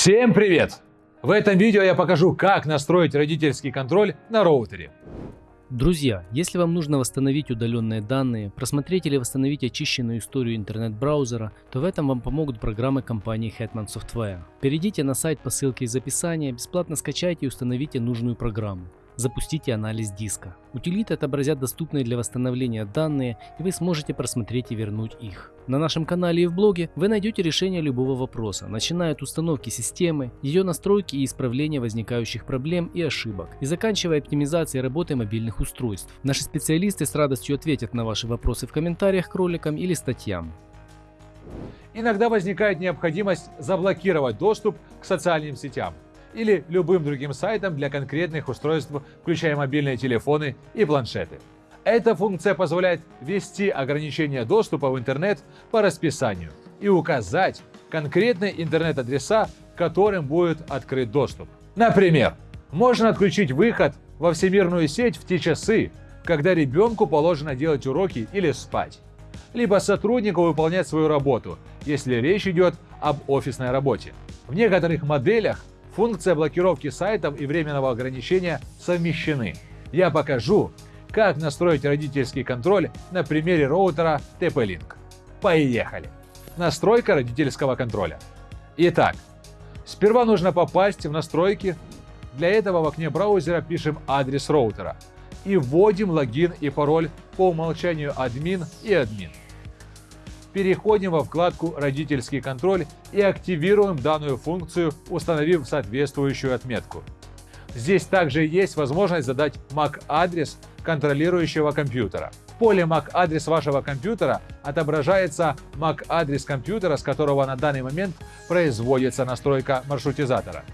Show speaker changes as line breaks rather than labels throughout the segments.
Всем привет! В этом видео я покажу, как настроить родительский контроль на роутере.
Друзья, если вам нужно восстановить удаленные данные, просмотреть или восстановить очищенную историю интернет-браузера, то в этом вам помогут программы компании Hetman Software. Перейдите на сайт по ссылке из описания, бесплатно скачайте и установите нужную программу запустите анализ диска. Утилиты отобразят доступные для восстановления данные, и вы сможете просмотреть и вернуть их. На нашем канале и в блоге вы найдете решение любого вопроса, начиная от установки системы, ее настройки и исправления возникающих проблем и ошибок, и заканчивая оптимизацией работы мобильных устройств. Наши специалисты с радостью ответят на ваши вопросы в комментариях к роликам или статьям.
Иногда возникает необходимость заблокировать доступ к социальным сетям или любым другим сайтам для конкретных устройств, включая мобильные телефоны и планшеты. Эта функция позволяет ввести ограничение доступа в интернет по расписанию и указать конкретные интернет-адреса, которым будет открыт доступ. Например, можно отключить выход во всемирную сеть в те часы, когда ребенку положено делать уроки или спать, либо сотруднику выполнять свою работу, если речь идет об офисной работе. В некоторых моделях Функция блокировки сайтов и временного ограничения совмещены. Я покажу, как настроить родительский контроль на примере роутера TP-Link. Поехали! Настройка родительского контроля. Итак, сперва нужно попасть в настройки. Для этого в окне браузера пишем адрес роутера и вводим логин и пароль по умолчанию админ и админ переходим во вкладку «Родительский контроль» и активируем данную функцию, установив соответствующую отметку. Здесь также есть возможность задать MAC-адрес контролирующего компьютера. В поле MAC-адрес вашего компьютера отображается MAC-адрес компьютера, с которого на данный момент производится настройка маршрутизатора.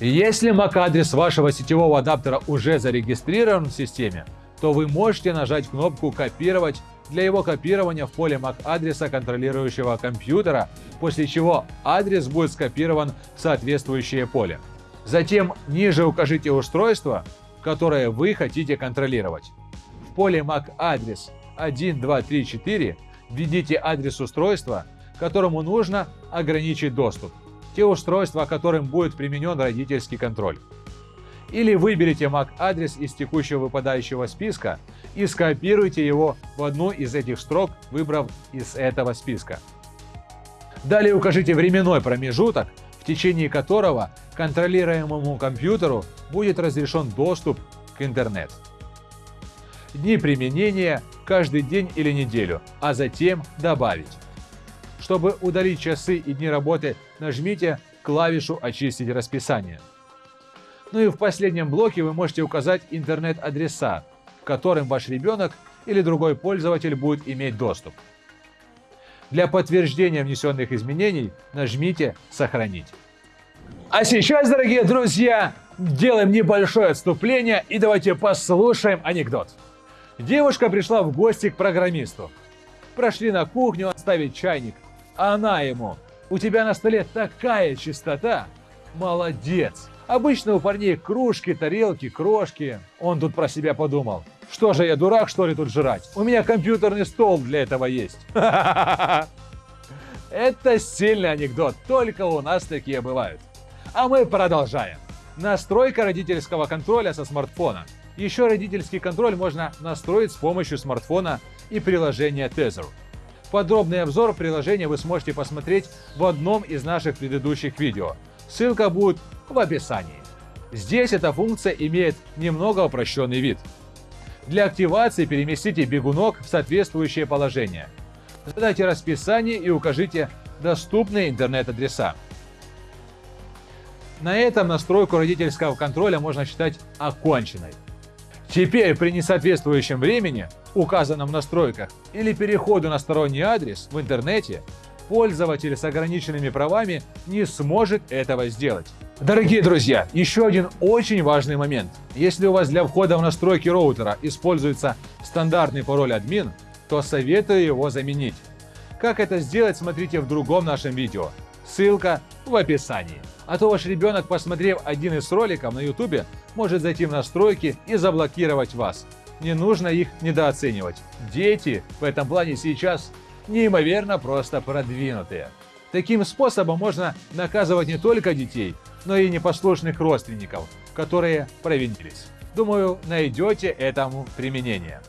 Если MAC-адрес вашего сетевого адаптера уже зарегистрирован в системе, то вы можете нажать кнопку «Копировать» для его копирования в поле MAC-адреса контролирующего компьютера, после чего адрес будет скопирован в соответствующее поле. Затем ниже укажите устройство, которое вы хотите контролировать. В поле MAC-адрес 1234 введите адрес устройства, которому нужно ограничить доступ, те устройства, которым будет применен родительский контроль. Или выберите MAC-адрес из текущего выпадающего списка и скопируйте его в одну из этих строк, выбрав из этого списка. Далее укажите временной промежуток, в течение которого контролируемому компьютеру будет разрешен доступ к интернет. Дни применения каждый день или неделю, а затем добавить. Чтобы удалить часы и дни работы, нажмите клавишу «Очистить расписание». Ну и в последнем блоке вы можете указать интернет-адреса, к которым ваш ребенок или другой пользователь будет иметь доступ. Для подтверждения внесенных изменений нажмите «Сохранить». А сейчас, дорогие друзья, делаем небольшое отступление и давайте послушаем анекдот. Девушка пришла в гости к программисту. Прошли на кухню оставить чайник. Она ему «У тебя на столе такая чистота! Молодец!» Обычно у парней кружки, тарелки, крошки. Он тут про себя подумал. Что же я дурак, что ли, тут жрать? У меня компьютерный стол для этого есть. Это сильный анекдот, только у нас такие бывают. А мы продолжаем. Настройка родительского контроля со смартфона. Еще родительский контроль можно настроить с помощью смартфона и приложения Tether. Подробный обзор приложения вы сможете посмотреть в одном из наших предыдущих видео. Ссылка будет в описании. Здесь эта функция имеет немного упрощенный вид. Для активации переместите бегунок в соответствующее положение. Задайте расписание и укажите доступные интернет-адреса. На этом настройку родительского контроля можно считать оконченной. Теперь при несоответствующем времени, указанном в настройках, или переходу на сторонний адрес в интернете, пользователь с ограниченными правами не сможет этого сделать. Дорогие друзья, еще один очень важный момент. Если у вас для входа в настройки роутера используется стандартный пароль админ, то советую его заменить. Как это сделать, смотрите в другом нашем видео. Ссылка в описании. А то ваш ребенок, посмотрев один из роликов на YouTube, может зайти в настройки и заблокировать вас. Не нужно их недооценивать. Дети в этом плане сейчас неимоверно просто продвинутые. Таким способом можно наказывать не только детей, но и непослушных родственников, которые провинились. Думаю, найдете этому применение.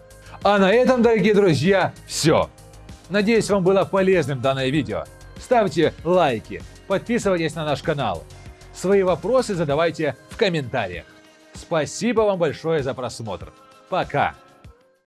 А на этом, дорогие друзья, все. Надеюсь, вам было полезным данное видео. Ставьте лайки, подписывайтесь на наш канал. Свои вопросы задавайте в комментариях. Спасибо вам большое за просмотр. Пока!